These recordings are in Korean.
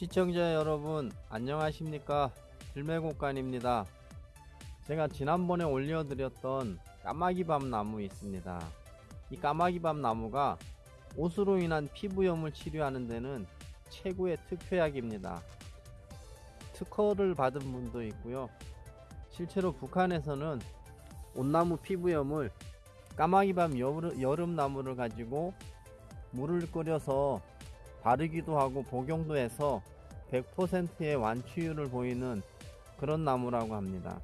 시청자 여러분 안녕하십니까? 들매곡간입니다. 제가 지난번에 올려드렸던 까마귀밤 나무 있습니다. 이 까마귀밤 나무가 옷으로 인한 피부염을 치료하는 데는 최고의 특효약입니다. 특허를 받은 분도 있고요. 실제로 북한에서는 온나무 피부염을 까마귀밤 여름, 여름나무를 가지고 물을 끓여서 바르기도 하고 복용도 해서 100%의 완치율을 보이는 그런 나무라고 합니다.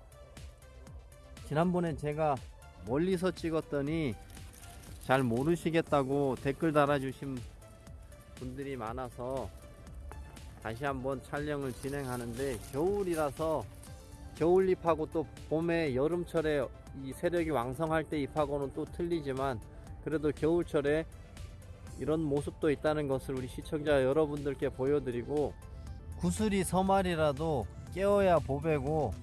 지난번에 제가 멀리서 찍었더니 잘 모르시겠다고 댓글 달아주신 분들이 많아서 다시 한번 촬영을 진행하는데 겨울이라서 겨울 잎하고 또 봄에 여름철에 이 세력이 왕성할 때 잎하고는 또 틀리지만 그래도 겨울철에 이런 모습도 있다는 것을 우리 시청자 여러분들께 보여드리고 구슬이 서말이라도 깨어야 보배고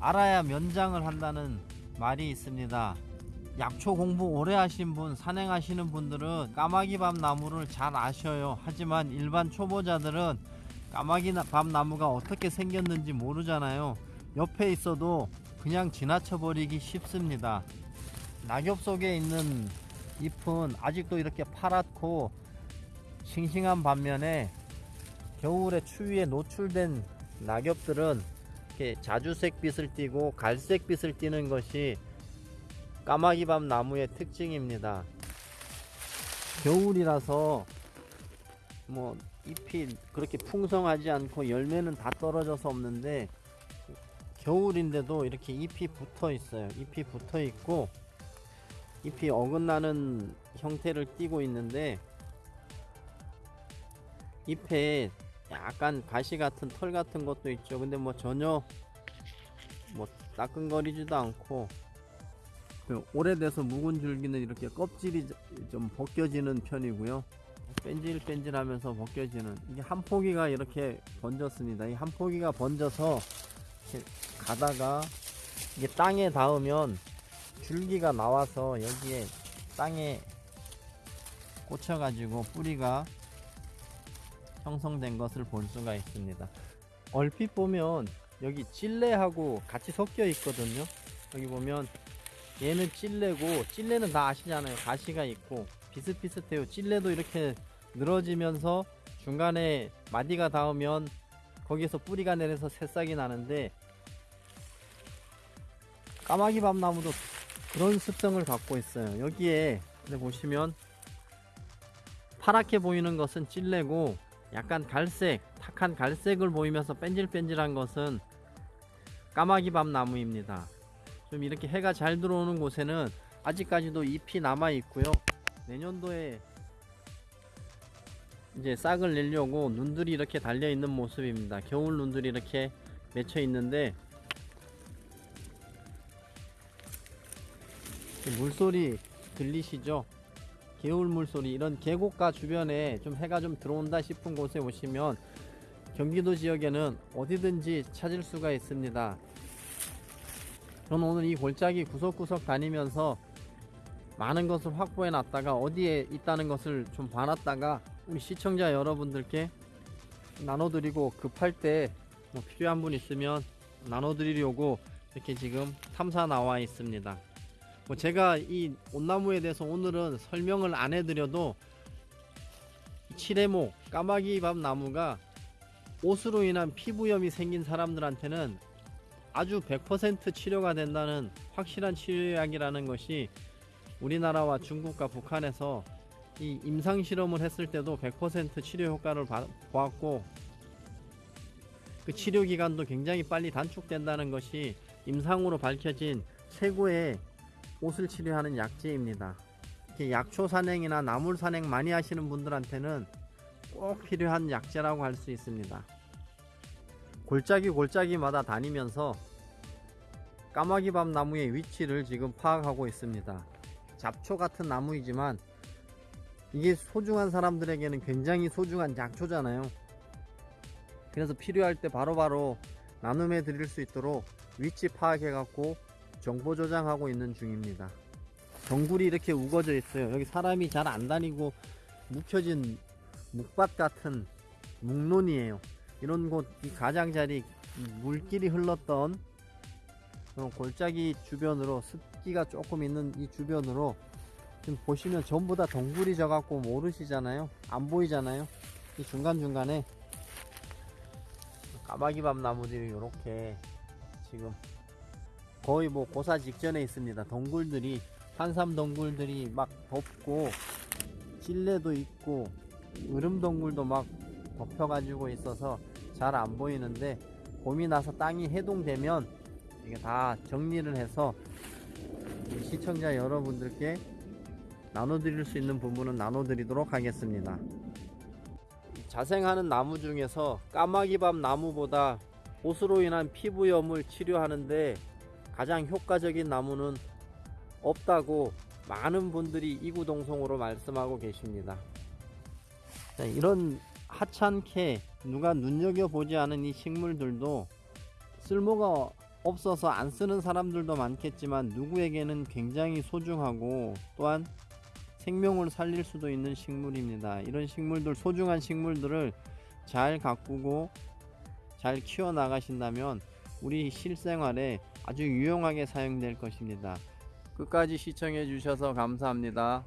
알아야 면장을 한다는 말이 있습니다. 약초 공부 오래 하신 분, 산행하시는 분들은 까마귀밤 나무를 잘 아셔요. 하지만 일반 초보자들은 까마귀밤 나무가 어떻게 생겼는지 모르잖아요. 옆에 있어도 그냥 지나쳐 버리기 쉽습니다. 낙엽 속에 있는 잎은 아직도 이렇게 파랗고 싱싱한 반면에 겨울에 추위에 노출된 낙엽들은 이렇게 자주색 빛을 띠고 갈색 빛을 띠는 것이 까마귀밤 나무의 특징입니다. 겨울이라서 뭐 잎이 그렇게 풍성하지 않고 열매는 다 떨어져서 없는데 겨울인데도 이렇게 잎이 붙어 있어요. 잎이 붙어 있고 잎이 어긋나는 형태를 띠고 있는데 잎에 약간 가시 같은 털 같은 것도 있죠. 근데 뭐 전혀 뭐 따끈거리지도 않고 그 오래돼서 묵은 줄기는 이렇게 껍질이 좀 벗겨지는 편이고요. 뺀질뺀질 하면서 벗겨지는 이게 한 포기가 이렇게 번졌습니다. 이 한 포기가 번져서 가다가 이게 땅에 닿으면 줄기가 나와서 여기에 땅에 꽂혀 가지고 뿌리가 형성된 것을 볼 수가 있습니다. 얼핏 보면 여기 찔레하고 같이 섞여 있거든요. 여기 보면 얘는 찔레고 찔레는 다 아시잖아요. 가시가 있고 비슷비슷해요. 찔레도 이렇게 늘어지면서 중간에 마디가 닿으면 거기에서 뿌리가 내려서 새싹이 나는데 까마귀 밤나무도 그런 습성을 갖고 있어요. 여기에 보시면 파랗게 보이는 것은 찔레고 약간 갈색 탁한 갈색을 보이면서 뺀질뺀질한 것은 까마귀밤 나무입니다. 좀 이렇게 해가 잘 들어오는 곳에는 아직까지도 잎이 남아 있고요. 내년도에 이제 싹을 내려고 눈들이 이렇게 달려 있는 모습입니다. 겨울 눈들이 이렇게 맺혀 있는데 물소리 들리시죠? 개울 물소리 이런 계곡가 주변에 좀 해가 좀 들어온다 싶은 곳에 오시면 경기도 지역에는 어디든지 찾을 수가 있습니다. 저는 오늘 이 골짜기 구석구석 다니면서 많은 것을 확보해 놨다가 어디에 있다는 것을 좀 봐놨다가 우리 시청자 여러분들께 나눠드리고 급할 때 뭐 필요한 분 있으면 나눠드리려고 이렇게 지금 탐사 나와 있습니다. 뭐 제가 이 온나무에 대해서 오늘은 설명을 안 해드려도 칠해목 까마귀밥 나무가 옷으로 인한 피부염이 생긴 사람들한테는 아주 100% 치료가 된다는 확실한 치료약이라는 것이 우리나라와 중국과 북한에서 이 임상 실험을 했을 때도 100% 치료 효과를 보았고 그 치료 기간도 굉장히 빨리 단축된다는 것이 임상으로 밝혀진 최고의 옷을 치료하는 약재입니다. 약초 산행이나 나물 산행 많이 하시는 분들한테는 꼭 필요한 약재라고 할 수 있습니다. 골짜기 골짜기마다 다니면서 까마귀밤 나무의 위치를 지금 파악하고 있습니다. 잡초 같은 나무이지만 이게 소중한 사람들에게는 굉장히 소중한 약초잖아요. 그래서 필요할 때 바로바로 나눔해 드릴 수 있도록 위치 파악해 갖고 정보 저장하고 있는 중입니다 정굴이 이렇게 우거져 있어요 여기 사람이 잘 안 다니고 묵혀진 묵밭 같은 묵론이에요. 이런 곳 이 가장자리 물길이 흘렀던 그런 골짜기 주변으로 습기가 조금 있는 이 주변으로 지금 보시면 전부 다 동굴이 져갖고 모르시잖아요. 안 보이잖아요. 이 중간중간에 까마귀밤 나무들이 이렇게 지금 거의 뭐 고사 직전에 있습니다. 동굴들이 한삼 동굴들이 막 덮고 찔레도 있고 으름 동굴도 막 덮여 가지고 있어서 잘 안 보이는데 봄이 나서 땅이 해동되면 이게 다 정리를 해서 시청자 여러분들께 나눠드릴 수 있는 부분은 나눠드리도록 하겠습니다. 자생하는 나무 중에서 까마귀밥 나무보다 보스로 인한 피부염을 치료하는데 가장 효과적인 나무는 없다고 많은 분들이 이구동성으로 말씀하고 계십니다. 자, 이런 하찮게 누가 눈여겨보지 않은 이 식물들도 쓸모가 없어서 안 쓰는 사람들도 많겠지만 누구에게는 굉장히 소중하고 또한 생명을 살릴 수도 있는 식물입니다. 이런 식물들, 소중한 식물들을 잘 가꾸고 잘 키워 나가신다면 우리 실생활에 아주 유용하게 사용될 것입니다. 끝까지 시청해 주셔서 감사합니다.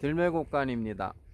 들매곡간입니다.